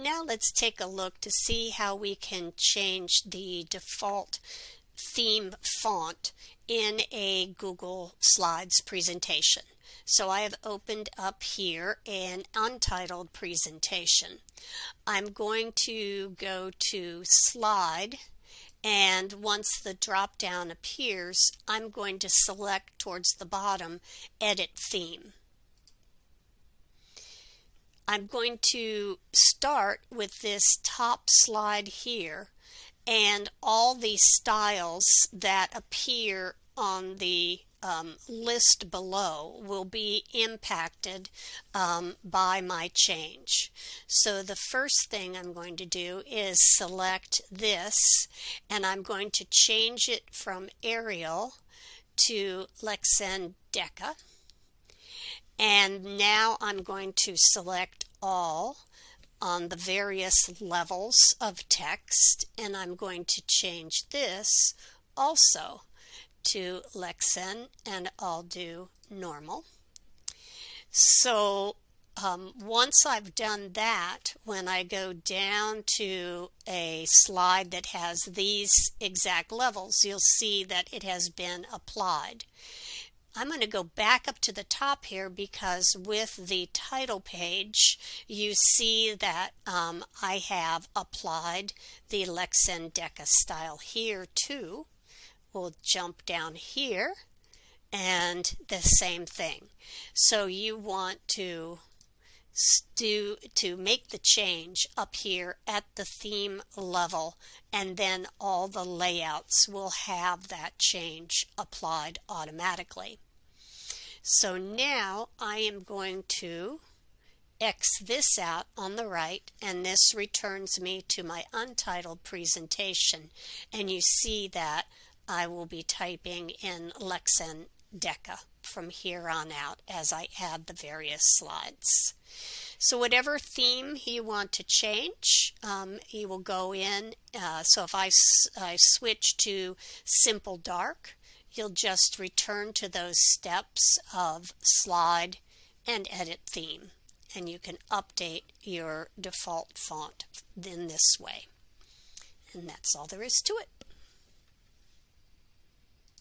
Now let's take a look to see how we can change the default theme font in a Google Slides presentation. So I have opened up here an untitled presentation. I'm going to go to slide and once the drop down appears I'm going to select towards the bottom edit theme. I'm going to start with this top slide here and all the styles that appear on the um, list below will be impacted um, by my change. So the first thing I'm going to do is select this and I'm going to change it from Arial to Lexend Deca. And now I'm going to select all on the various levels of text and I'm going to change this also to Lexend and I'll do normal. So um, once I've done that, when I go down to a slide that has these exact levels, you'll see that it has been applied. I'm going to go back up to the top here because with the title page you see that um, I have applied the Lexend Deca style here too. We'll jump down here and the same thing. So you want to do to make the change up here at the theme level and then all the layouts will have that change applied automatically. So now I am going to X this out on the right and this returns me to my untitled presentation and you see that I will be typing in Lexend Deca from here on out as I add the various slides. So whatever theme you want to change, um, you will go in. Uh, so if I, I switch to Simple Dark, you'll just return to those steps of slide and edit theme and you can update your default font in this way. And that's all there is to it.